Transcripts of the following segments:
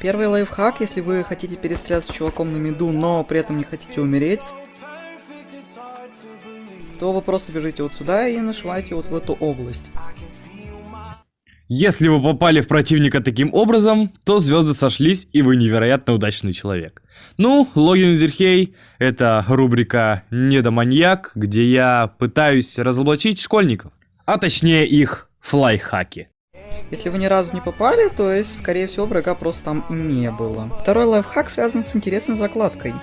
Первый лайфхак, если вы хотите перестрелять с чуваком на миду, но при этом не хотите умереть, то вы просто бежите вот сюда и нашиваете вот в эту область. Если вы попали в противника таким образом, то звезды сошлись и вы невероятно удачный человек. Ну, логин Зерхей — это рубрика «Недоманьяк», где я пытаюсь разоблачить школьников, а точнее их флайхаки. Если вы ни разу не попали, то есть, скорее всего, врага просто там не было. Второй лайфхак связан с интересной закладкой.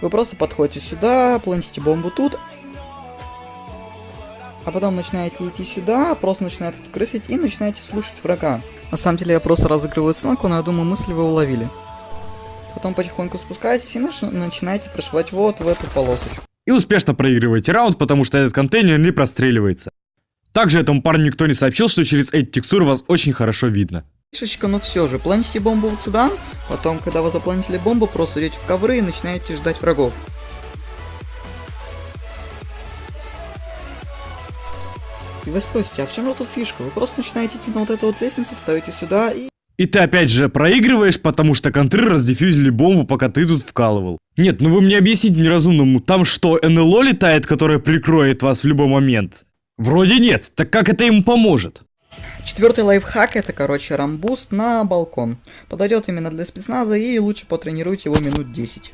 Вы просто подходите сюда, плантите бомбу тут, а потом начинаете идти сюда, просто начинаете тут и начинаете слушать врага. На самом деле я просто разыгрываю сценку, но я думаю, мысли вы уловили. Потом потихоньку спускаетесь и нач начинаете прошивать вот в эту полосочку. И успешно проигрываете раунд, потому что этот контейнер не простреливается. Также этому парню никто не сообщил, что через эти текстуры вас очень хорошо видно. Фишечка, но все же, планите бомбу вот сюда, потом, когда вы запланили бомбу, просто идете в ковры и начинаете ждать врагов. И вы спросите, а в чем же тут фишка? Вы просто начинаете идти на вот эту вот лестницу, встаете сюда и... И ты опять же проигрываешь, потому что контры раздефьюзили бомбу, пока ты тут вкалывал. Нет, ну вы мне объясните неразумному, там что, НЛО летает, которое прикроет вас в любой момент? Вроде нет, так как это ему поможет? Четвертый лайфхак это, короче, рамбуст на балкон. Подойдет именно для спецназа и лучше потренируйте его минут 10.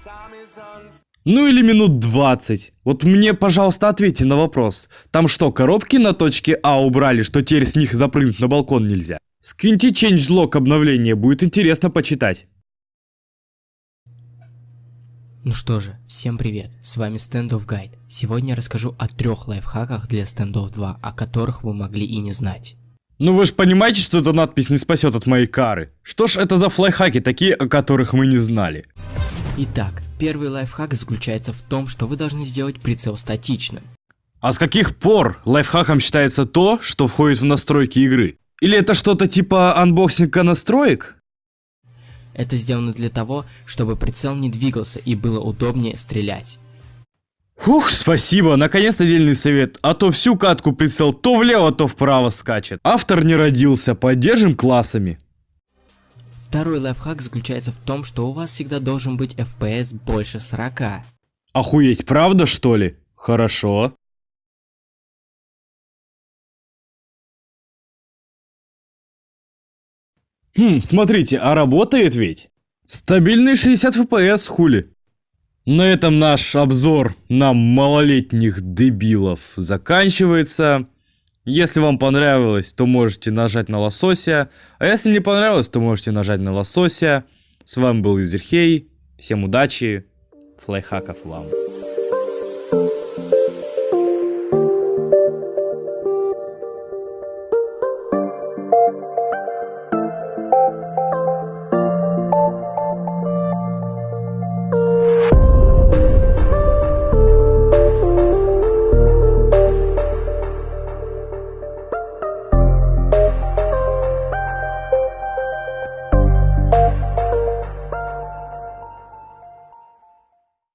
Ну или минут 20. Вот мне, пожалуйста, ответьте на вопрос. Там что, коробки на точке А убрали, что теперь с них запрыгнуть на балкон нельзя? Скиньте changelog обновление, будет интересно почитать. Ну что же, всем привет, с вами Standoff Guide. Сегодня я расскажу о трех лайфхаках для Standoff 2, о которых вы могли и не знать. Ну вы же понимаете, что эта надпись не спасет от моей кары. Что ж это за лайфхаки такие, о которых мы не знали? Итак, первый лайфхак заключается в том, что вы должны сделать прицел статичным. А с каких пор лайфхаком считается то, что входит в настройки игры? Или это что-то типа анбоксинга настроек? Это сделано для того, чтобы прицел не двигался и было удобнее стрелять. Ух, спасибо, наконец-то дельный совет, а то всю катку прицел то влево, то вправо скачет. Автор не родился, поддержим классами. Второй лайфхак заключается в том, что у вас всегда должен быть FPS больше 40. Охуеть, правда что ли? Хорошо. Хм, смотрите, а работает ведь? Стабильный 60 FPS, хули. На этом наш обзор на малолетних дебилов заканчивается. Если вам понравилось, то можете нажать на лосося. А если не понравилось, то можете нажать на лосося. С вами был Юзерхей. Всем удачи. Флайхаков вам.